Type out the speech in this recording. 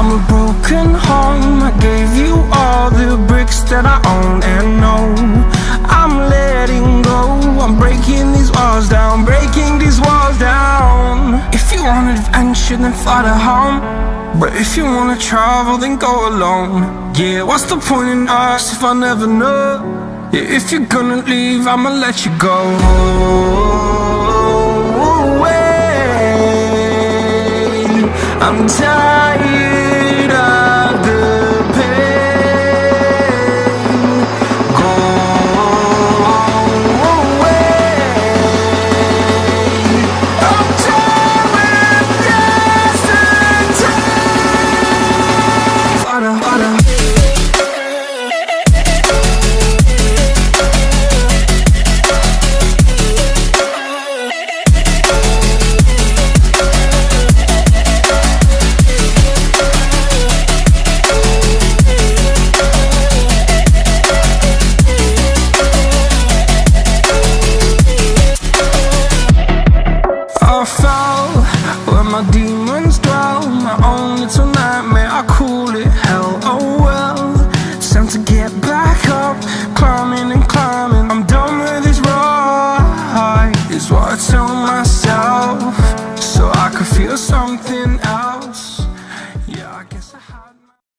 I'm a broken home. I gave you all the bricks that I own and know. I'm letting go. I'm breaking these walls down Breaking these walls down. If you want adventure then fly to home. But if you wanna travel then go alone. Yeah, what's the point in us if I never know? Yeah, if you're gonna leave I'ma let you go. I'm tired. Father, Father I fell where my demons Is I tell myself So I could feel something out